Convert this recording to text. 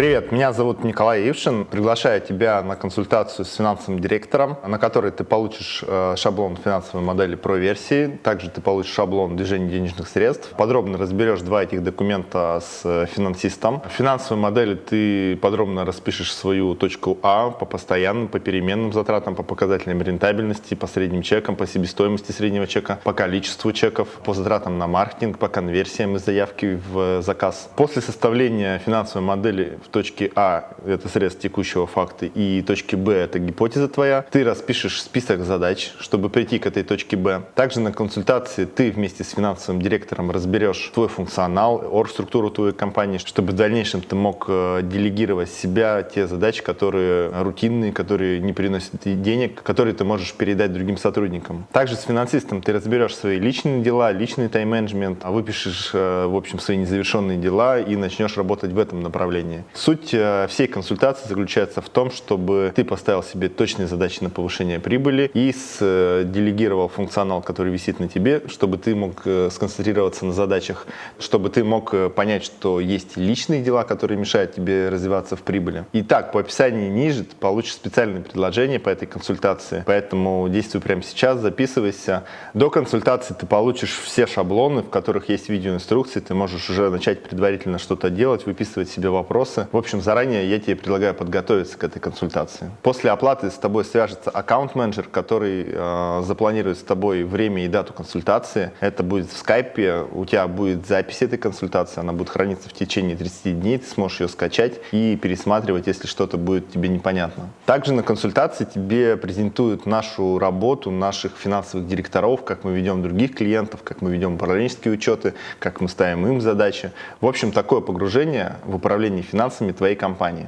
Привет, меня зовут Николай Ившин. Приглашаю тебя на консультацию с финансовым директором, на которой ты получишь э, шаблон финансовой модели про версии. Также ты получишь шаблон движения денежных средств. Подробно разберешь два этих документа с э, финансистом. В финансовой модели ты подробно распишешь свою точку А по постоянным, по переменным затратам, по показателям рентабельности, по средним чекам, по себестоимости среднего чека, по количеству чеков, по затратам на маркетинг, по конверсиям из заявки в заказ. После составления финансовой модели в точке А это срез текущего факта и точке Б это гипотеза твоя. Ты распишешь список задач, чтобы прийти к этой точке Б. Также на консультации ты вместе с финансовым директором разберешь твой функционал, оргструктуру твоей компании, чтобы в дальнейшем ты мог э, делегировать себя те задачи, которые рутинные, которые не приносят денег, которые ты можешь передать другим сотрудникам. Также с финансистом ты разберешь свои личные дела, личный тайм-менеджмент, выпишешь, э, в общем, свои незавершенные дела и начнешь работать в этом направлении. Суть э, всей консультации заключается в том, чтобы ты поставил себе точные задачи на повышение прибыли и э, делегировал функционал, который висит на тебе, чтобы ты мог э, сконцентрироваться на задачах, чтобы ты мог понять, что есть личные дела, которые мешают тебе развиваться в прибыли. Итак, по описанию ниже ты получишь специальное предложение по этой консультации, поэтому действуй прямо сейчас, записывайся. До консультации ты получишь все шаблоны, в которых есть видеоинструкции, ты можешь уже начать предварительно что-то делать, выписывать себе вопросы. В общем, заранее я тебе предлагаю подготовиться к этой консультации. После оплаты с тобой свяжется аккаунт-менеджер, который э, запланирует с тобой время и дату консультации. Это будет в скайпе, у тебя будет запись этой консультации, она будет храниться в течение 30 дней, ты сможешь ее скачать и пересматривать, если что-то будет тебе непонятно. Также на консультации тебе презентуют нашу работу, наших финансовых директоров, как мы ведем других клиентов, как мы ведем управленческие учеты, как мы ставим им задачи. В общем, такое погружение в управление финансами твоей компании.